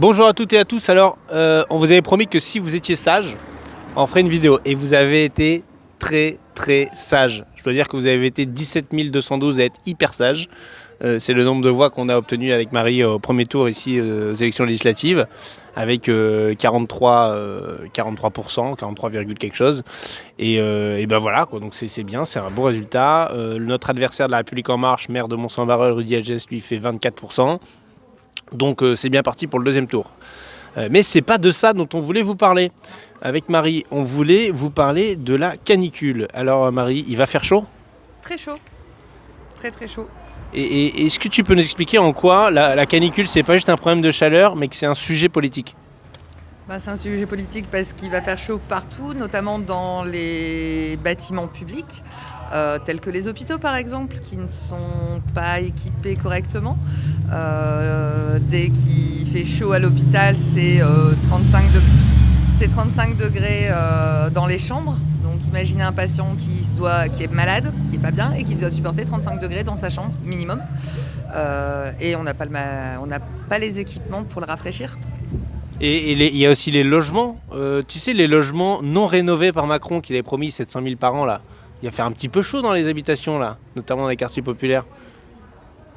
Bonjour à toutes et à tous. Alors, euh, on vous avait promis que si vous étiez sage, on ferait une vidéo. Et vous avez été très très sage. Je dois dire que vous avez été 17 212 à être hyper sage. Euh, c'est le nombre de voix qu'on a obtenu avec Marie au premier tour ici euh, aux élections législatives, avec 43, 43%, 43, quelque chose. Et, ben voilà, donc c'est bien, c'est un bon résultat. notre adversaire de la République En Marche, maire de Mont-Saint-Barreul, Rudy Agès, lui fait 24%. Donc euh, c'est bien parti pour le deuxième tour. Euh, mais c'est pas de ça dont on voulait vous parler. Avec Marie, on voulait vous parler de la canicule. Alors Marie, il va faire chaud? Très chaud. Très très chaud. Et, est-ce que tu peux nous expliquer en quoi la, la canicule, c'est pas juste un problème de chaleur, mais que c'est un sujet politique? Bah, c'est un sujet politique parce qu'il va faire chaud partout, notamment dans les bâtiments publics, euh, tels que les hôpitaux par exemple, qui ne sont pas équipés correctement. Euh, dès qu'il fait chaud à l'hôpital, c'est 35, euh, 35 degrés dans les chambres. Donc imaginez un patient qui, est malade, qui n'est pas bien et qui doit supporter 35 degrés dans sa chambre minimum. et on n'a pas les équipements pour le rafraîchir. Et il y a aussi les logements. Euh, tu sais, les logements non rénovés par Macron, qu'il avait promis 700 000 par an, là. Il va faire un petit peu chaud dans les habitations, là, notamment dans les quartiers populaires.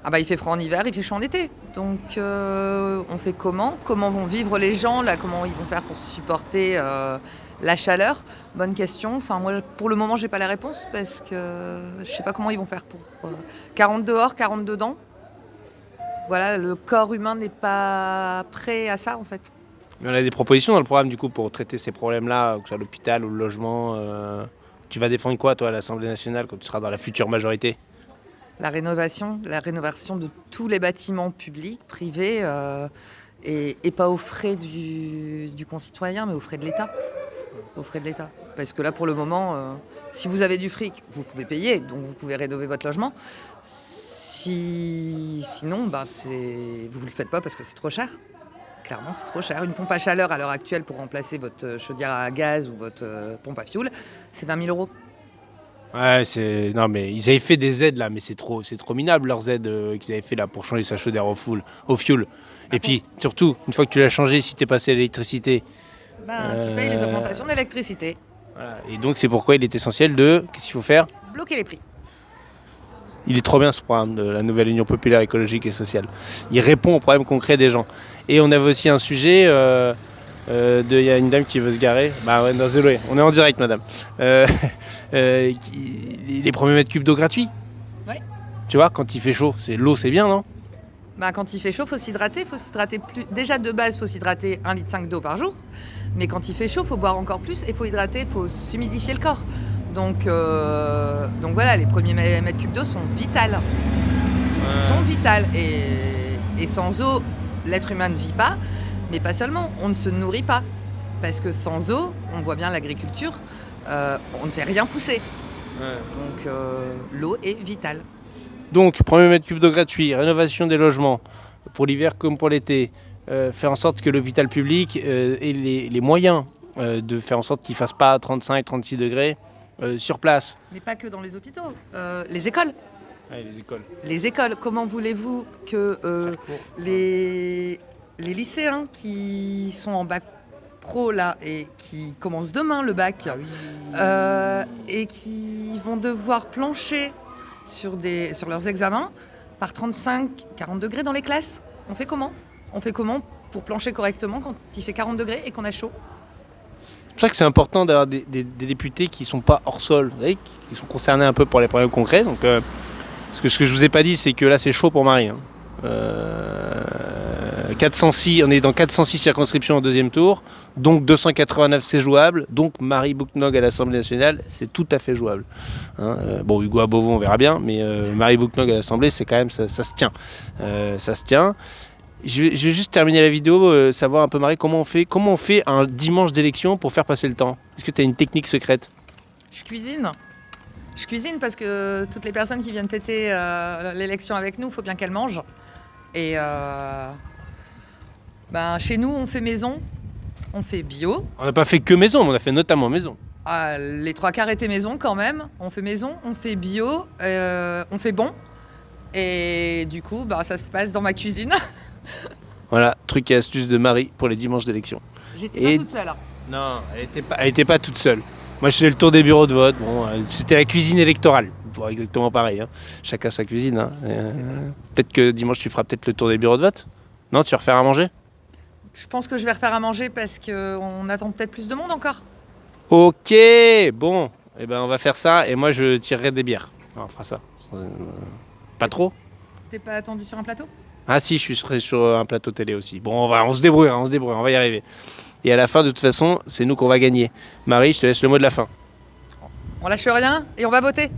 Ah bah il fait froid en hiver, il fait chaud en été. Donc euh, on fait comment? Comment vont vivre les gens là? Comment ils vont faire pour supporter euh, la chaleur? Bonne question. Enfin moi pour le moment j'ai pas la réponse parce que je sais pas comment ils vont faire pour 40 dehors, 40 dedans. Voilà, le corps humain n'est pas prêt à ça en fait. Mais on a des propositions dans le programme du coup pour traiter ces problèmes-là, que ce soit l'hôpital ou le logement. Euh, tu vas défendre quoi toi à l'Assemblée nationale quand tu seras dans la future majorité? La rénovation, la rénovation de tous les bâtiments publics, privés, euh, et, pas aux frais du, concitoyen, mais aux frais de l'État. Frais de l'État. Parce que là pour le moment, euh, si vous avez du fric, vous pouvez payer, donc vous pouvez rénover votre logement. Si, sinon, bah, vous ne le faites pas parce que c'est trop cher clairement, c'est trop cher. Une pompe à chaleur à l'heure actuelle pour remplacer votre euh, chaudière à gaz ou votre euh, pompe à fioul, c'est 20 000 euros. Ouais, c'est non mais ils avaient fait des aides là, mais c'est trop, c'est trop minable leurs aides euh, qu'ils avaient fait là pour changer sa chaudière au fioul. Et puis surtout, une fois que tu l'as changé, si tu es passé à l'électricité, ben, tu payes les augmentations d'électricité. Et donc c'est pourquoi il est essentiel de, qu'est-ce qu'il faut faire? Bloquer les prix. Il est trop bien ce programme de la nouvelle Union populaire écologique et sociale. Il répond aux problèmes concrets des gens. Et on avait aussi un sujet, euh, euh, il y a une dame qui veut se garer. Bah ouais, non, désolé, on est en direct madame. Euh, les premiers mètres cubes d'eau gratuits. Ouais. Tu vois, quand il fait chaud, c'est l'eau c'est bien, non? Bah, quand il fait chaud, faut s'hydrater. Faut s'hydrater plus. Déjà de base, faut s'hydrater 1,5 litre d'eau par jour. Mais quand il fait chaud, faut boire encore plus et faut hydrater, faut s'humidifier le corps. Donc, euh, donc voilà, les premiers mètres cubes d'eau sont vitales. Ils sont vitales. Et, sans eau, l'être humain ne vit pas. Mais pas seulement, on ne se nourrit pas. Parce que sans eau, on voit bien l'agriculture, euh, on ne fait rien pousser. Donc euh, l'eau est vitale. Donc, premier mètre cube d'eau gratuit, rénovation des logements, pour l'hiver comme pour l'été, faire en sorte que l'hôpital public ait les, les moyens de faire en sorte qu'il ne fasse pas 35-36 degrés, euh, sur place. Mais pas que dans les hôpitaux, euh, les écoles. les écoles. Les écoles, comment voulez-vous que euh, les, les lycéens qui sont en bac pro là et qui commencent demain le bac ah et qui vont devoir plancher sur, des, sur leurs examens par 35-40 degrés dans les classes? On fait comment? On fait comment pour plancher correctement quand il fait 40 degrés et qu'on a chaud? Pour ça que c'est important d'avoir des, députés qui ne sont pas hors sol, qui sont concernés un peu pour les problèmes concrets. Donc, euh, ce que, ce que je vous ai pas dit, c'est que là, c'est chaud pour Marie. 406, hein. euh, on est dans 406 circonscriptions au deuxième tour, donc 289 c'est jouable, donc Marie Bouknog à l'Assemblée nationale c'est tout à fait jouable. Hein. Euh, bon Hugo Beauvau on verra bien, mais Marie Bouknog à l'Assemblée c'est quand même ça, se tient, ça se tient. Je vais, juste terminer la vidéo, euh, savoir un peu Marie comment on fait comment on fait un dimanche d'élection pour faire passer le temps? Est-ce que tu as une technique secrète? Je cuisine. Je cuisine parce que toutes les personnes qui viennent fêter euh, l'élection avec nous, il faut bien qu'elles mangent. Et euh, ben, chez nous, on fait maison, on fait bio. On n'a pas fait que maison, on a fait notamment maison. Ah, les trois quarts étaient maison quand même. On fait maison, on fait bio, on fait bon. Et du coup, bah, ça se passe dans ma cuisine. Voilà, truc et astuce de Marie pour les dimanches d'élection. J'étais Et- pas toute seule. hein. Non, elle était pas, elle était pas toute seule. Moi, je faisais le tour des bureaux de vote. Bon, euh, c'était la cuisine électorale. Bon, exactement pareil. hein. Chacun sa cuisine. hein. Euh, peut-être que dimanche, tu feras peut-être le tour des bureaux de vote? Non, tu vas refaire à manger? Je pense que je vais refaire à manger parce qu'on attend peut-être plus de monde encore. Ok, bon. Eh ben, on va faire ça. Et moi, je tirerai des bières. On fera ça. Euh, pas trop T'es pas attendu sur un plateau? Ah si, je suis sur, un plateau télé aussi. Bon, on va, on se débrouille, on se débrouille, on va y arriver. Et à la fin, de toute façon, c'est nous qu'on va gagner. Marie, je te laisse le mot de la fin. On lâche rien et on va voter.